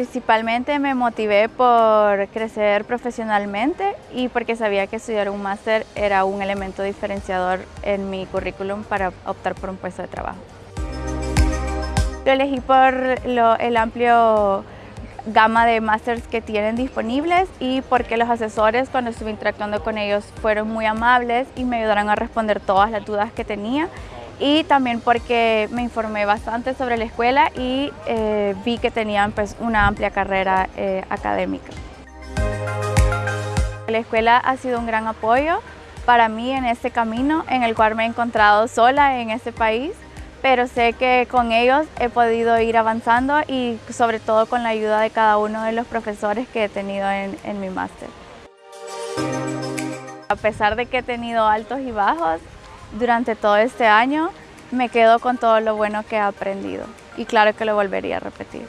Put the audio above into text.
Principalmente me motivé por crecer profesionalmente y porque sabía que estudiar un máster era un elemento diferenciador en mi currículum para optar por un puesto de trabajo. Lo elegí por el amplio gama de másters que tienen disponibles y porque los asesores cuando estuve interactuando con ellos fueron muy amables y me ayudaron a responder todas las dudas que tenía y también porque me informé bastante sobre la escuela y eh, vi que tenían pues, una amplia carrera eh, académica. La escuela ha sido un gran apoyo para mí en este camino en el cual me he encontrado sola en este país pero sé que con ellos he podido ir avanzando y sobre todo con la ayuda de cada uno de los profesores que he tenido en, en mi máster. A pesar de que he tenido altos y bajos durante todo este año, me quedo con todo lo bueno que he aprendido y claro que lo volvería a repetir.